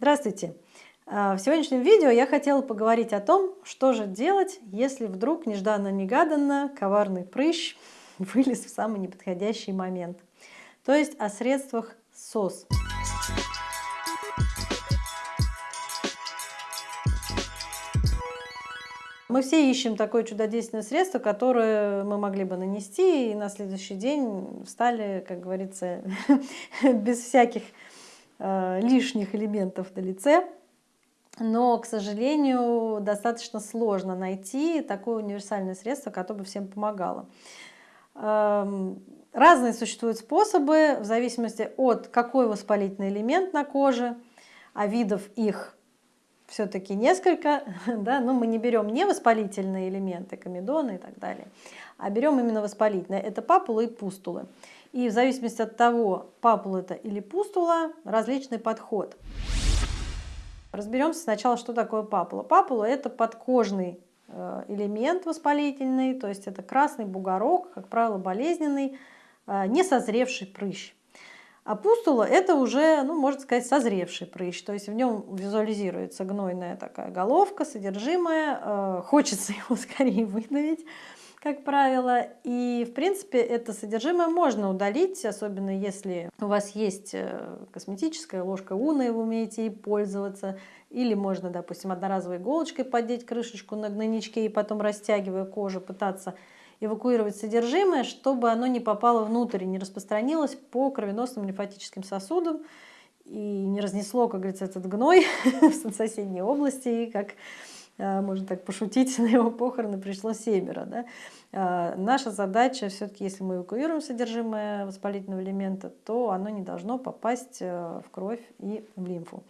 Здравствуйте! А, в сегодняшнем видео я хотела поговорить о том, что же делать, если вдруг нежданно-негаданно коварный прыщ вылез в самый неподходящий момент. То есть о средствах СОС. Мы все ищем такое чудодейственное средство, которое мы могли бы нанести, и на следующий день встали, как говорится, без всяких э, лишних элементов на лице. Но, к сожалению, достаточно сложно найти такое универсальное средство, которое бы всем помогало. Эм, разные существуют способы в зависимости от какой воспалительный элемент на коже, а видов их все-таки несколько, да, но мы не берем не воспалительные элементы, комедоны и так далее, а берем именно воспалительные. Это папулы и пустулы. И в зависимости от того, папула это или пустула, различный подход. Разберемся сначала, что такое папула. Папула это подкожный э, элемент воспалительный, то есть это красный бугорок, как правило, болезненный, э, не созревший прыщ. А пустула это уже, ну, можно сказать, созревший прыщ, то есть в нем визуализируется гнойная такая головка, содержимое, э, хочется его скорее выдавить, как правило. И, в принципе, это содержимое можно удалить, особенно если у вас есть э, косметическая ложка Уна, и вы умеете ей пользоваться. Или можно, допустим, одноразовой иголочкой поддеть крышечку на гнойничке и потом, растягивая кожу, пытаться эвакуировать содержимое, чтобы оно не попало внутрь и не распространилось по кровеносным лимфатическим сосудам и не разнесло, как говорится, этот гной в соседней области, и как можно так пошутить, на его похороны пришло семеро. Да? Э, наша задача все-таки, если мы эвакуируем содержимое воспалительного элемента, то оно не должно попасть э, в кровь и в лимфу.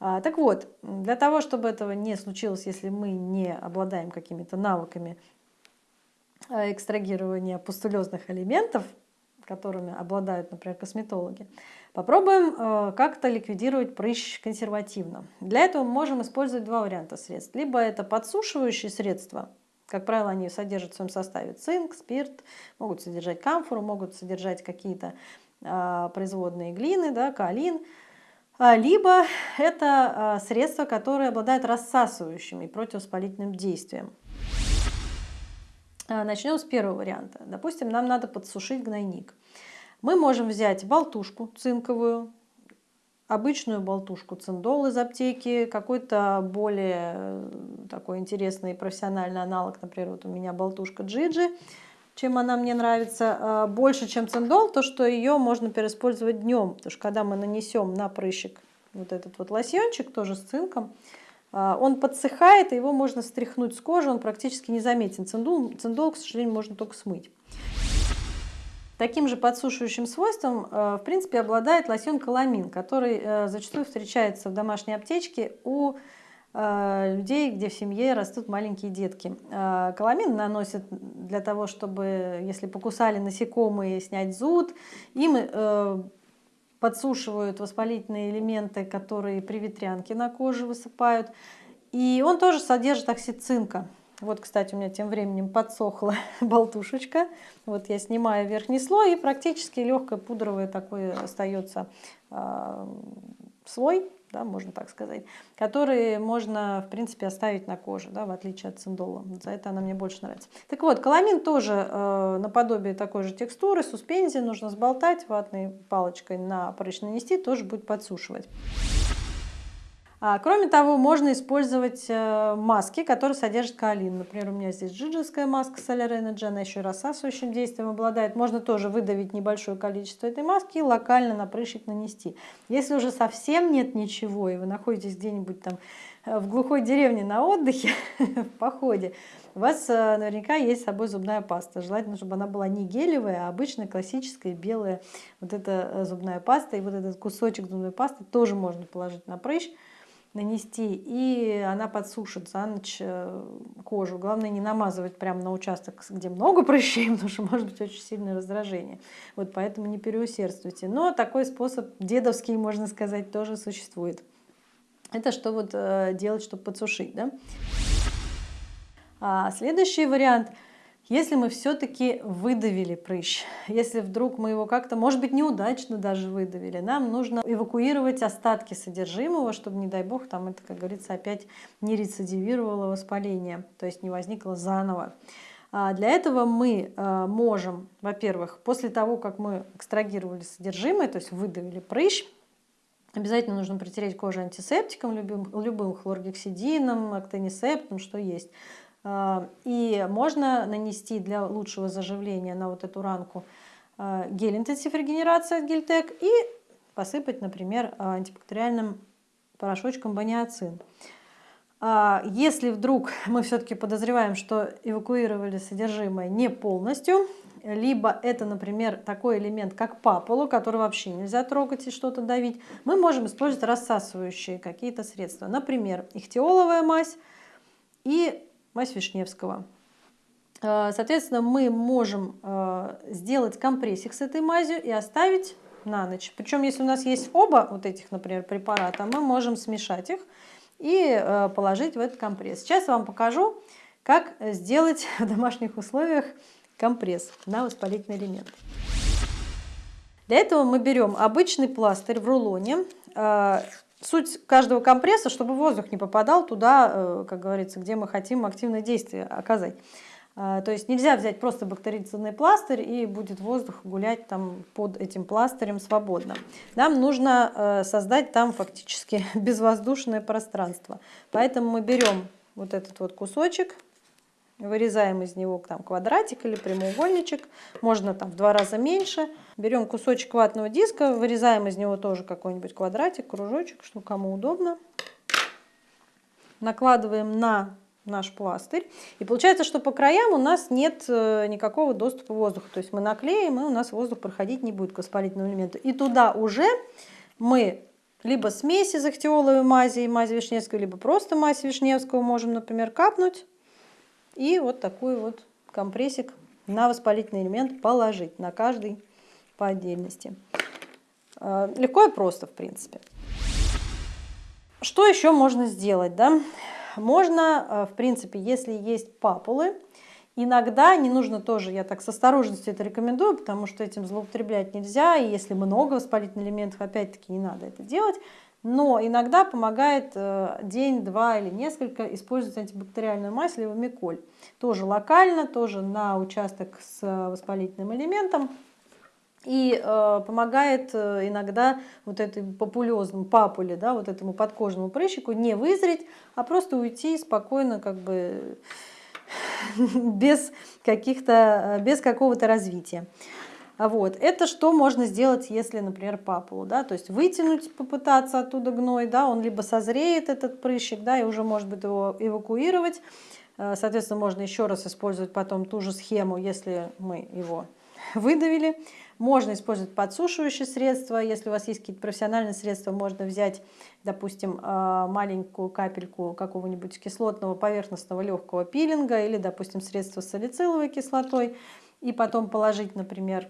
А, так вот, для того, чтобы этого не случилось, если мы не обладаем какими-то навыками Э, экстрагирования пустулезных элементов, которыми обладают, например, косметологи, попробуем э, как-то ликвидировать прыщ консервативно. Для этого мы можем использовать два варианта средств. Либо это подсушивающие средства, как правило, они содержат в своем составе цинк, спирт, могут содержать камфору, могут содержать какие-то а, производные глины, да, каолин. А, либо это а, средства, которые обладают рассасывающим и противовоспалительным действием. Начнем с первого варианта. Допустим, нам надо подсушить гнойник. Мы можем взять болтушку цинковую, обычную болтушку циндол из аптеки, какой-то более э, такой интересный профессиональный аналог, например, вот у меня болтушка Джиджи, чем она мне нравится, а, больше, чем циндол, то, что ее можно переиспользовать днем, потому что когда мы нанесем на прыщик вот этот вот лосьончик, тоже с цинком, а, он подсыхает, и его можно стряхнуть с кожи, он практически не заметен. Циндол, циндол к сожалению, можно только смыть. Таким же подсушивающим свойством, э, в принципе, обладает лосьон каламин, который э, зачастую встречается в домашней аптечке у э, людей, где в семье растут маленькие детки. Каламин наносят для того, чтобы, если покусали насекомые, снять зуд. Им подсушивают воспалительные элементы, которые при ветрянке на коже высыпают. И он тоже содержит оксид цинка. Вот, кстати, у меня тем временем подсохла болтушечка. Вот я снимаю верхний слой, и практически легкое пудровое такое остается э, слой да, можно так сказать, которые можно, в принципе, оставить на коже, да, в отличие от циндола. За это она мне больше нравится. Так вот, каламин тоже э, наподобие такой же текстуры, суспензии, нужно сболтать ватной палочкой на прыщ нанести, тоже будет подсушивать. А, кроме того, можно использовать э, маски, которые содержат каолин. Например, у меня здесь джиджеская маска Solar Energy, она еще и рассасывающим действием обладает. Можно тоже выдавить небольшое количество этой маски и локально на прыщик нанести. Если уже совсем нет ничего, и вы находитесь где-нибудь там э, в глухой деревне на отдыхе, в походе, у вас э, наверняка есть с собой зубная паста. Желательно, чтобы она была не гелевая, а обычная классическая белая вот эта зубная паста. И вот этот кусочек зубной пасты тоже можно положить на прыщ нанести, и она подсушит за ночь э, кожу. Главное не намазывать прямо на участок, где много прыщей, потому что может быть очень сильное раздражение. Вот поэтому не переусердствуйте. Но такой способ дедовский, можно сказать, тоже существует. Это что вот э, делать, чтобы подсушить. Да? А следующий вариант – Если мы все-таки выдавили прыщ, если вдруг мы его как-то, может быть, неудачно даже выдавили, нам нужно эвакуировать остатки содержимого, чтобы, не дай бог, там это, как говорится, опять не рецидивировало воспаление, то есть не возникло заново. А для этого мы э, можем, во-первых, после того, как мы экстрагировали содержимое, то есть выдавили прыщ, обязательно нужно протереть кожу антисептиком, любым, любым хлоргексидином, актонисептом, что есть. А, и можно нанести для лучшего заживления на вот эту ранку э, гель интенсив регенерации от Гельтек и посыпать, например, антибактериальным порошочком баниацин. А, если вдруг мы все-таки подозреваем, что эвакуировали содержимое не полностью, либо это, например, такой элемент, как папулу, который вообще нельзя трогать и что-то давить, мы можем использовать рассасывающие какие-то средства. Например, ихтиоловая мазь и мазь Вишневского. А, соответственно, мы можем а, сделать компрессик с этой мазью и оставить на ночь. Причем, если у нас есть оба вот этих, например, препарата, мы можем смешать их и э, положить в этот компресс. Сейчас я вам покажу, как сделать в домашних условиях компресс на воспалительный элемент. Для этого мы берем обычный пластырь в рулоне. Суть каждого компресса, чтобы воздух не попадал туда, э, как говорится, где мы хотим активное действие оказать. А, то есть нельзя взять просто бактерицидный пластырь и будет воздух гулять там под этим пластырем свободно. Нам нужно э, создать там фактически безвоздушное пространство. Поэтому мы берем вот этот вот кусочек, вырезаем из него там квадратик или прямоугольничек, можно там в два раза меньше. Берем кусочек ватного диска, вырезаем из него тоже какой-нибудь квадратик, кружочек, что кому удобно. Накладываем на наш пластырь. И получается, что по краям у нас нет э, никакого доступа воздуха. То есть мы наклеим, и у нас воздух проходить не будет к воспалительному элементу. И туда уже мы либо смесь из ахтиоловой мази и мази Вишневского, либо просто мазь Вишневского можем, например, капнуть. И вот такой вот компрессик на воспалительный элемент положить, на каждый по отдельности. Э, легко и просто, в принципе. Что еще можно сделать? Да? Можно, э, в принципе, если есть папулы, иногда не нужно тоже, я так с осторожностью это рекомендую, потому что этим злоупотреблять нельзя, и если много воспалительных элементов, опять-таки не надо это делать, но иногда помогает э, день, два или несколько использовать антибактериальную мазь левомиколь. Тоже локально, тоже на участок с воспалительным элементом. И э, помогает э, иногда вот этой популезному папуле, да, вот этому подкожному прыщику не вызреть, а просто уйти спокойно, как бы без каких-то, без какого-то развития. Вот. Это что можно сделать, если, например, папулу, да, то есть вытянуть, попытаться оттуда гной, да, он либо созреет, этот прыщик, да, и уже может быть его эвакуировать. Э, соответственно, можно еще раз использовать потом ту же схему, если мы его выдавили. Можно использовать подсушивающие средства. Если у вас есть какие-то профессиональные средства, можно взять, допустим, э, маленькую капельку какого-нибудь кислотного поверхностного легкого пилинга или, допустим, средство с салициловой кислотой и потом положить, например,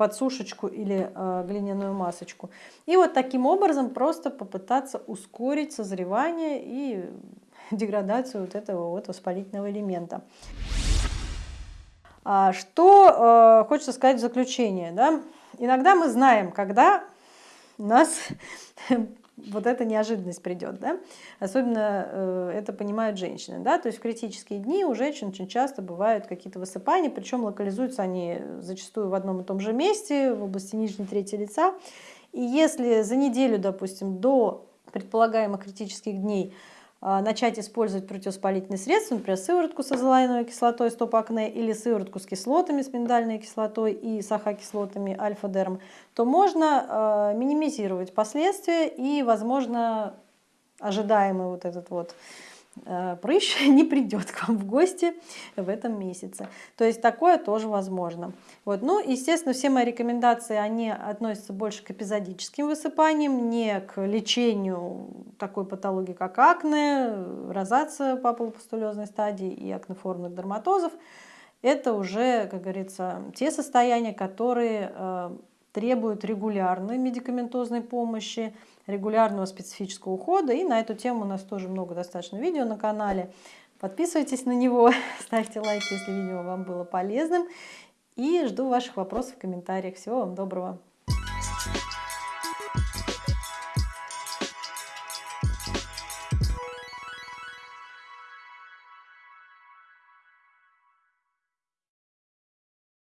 подсушечку или э, глиняную масочку. И вот таким образом просто попытаться ускорить созревание и деградацию вот этого вот воспалительного элемента. А, что э, хочется сказать в заключение. Да? Иногда мы знаем, когда нас вот эта неожиданность придет. Да? Особенно э, это понимают женщины. Да? То есть в критические дни у женщин очень часто бывают какие-то высыпания, причем локализуются они зачастую в одном и том же месте, в области нижней трети лица. И если за неделю, допустим, до предполагаемых критических дней начать использовать противовоспалительные средства, например, сыворотку с азолаиновой кислотой стоп-акне или сыворотку с кислотами, с миндальной кислотой и сахокислотами альфа-дерм, то можно э, минимизировать последствия и, возможно, ожидаемый вот этот вот прыщ не придет к вам в гости в этом месяце. То есть такое тоже возможно. Вот. Ну, естественно, все мои рекомендации, они относятся больше к эпизодическим высыпаниям, не к лечению такой патологии, как акне, розация папулопустулезной стадии и акнеформных дерматозов. Это уже, как говорится, те состояния, которые э, требуют регулярной медикаментозной помощи, регулярного специфического ухода. И на эту тему у нас тоже много достаточно видео на канале. Подписывайтесь на него, ставьте лайки, если видео вам было полезным. И жду ваших вопросов в комментариях. Всего вам доброго!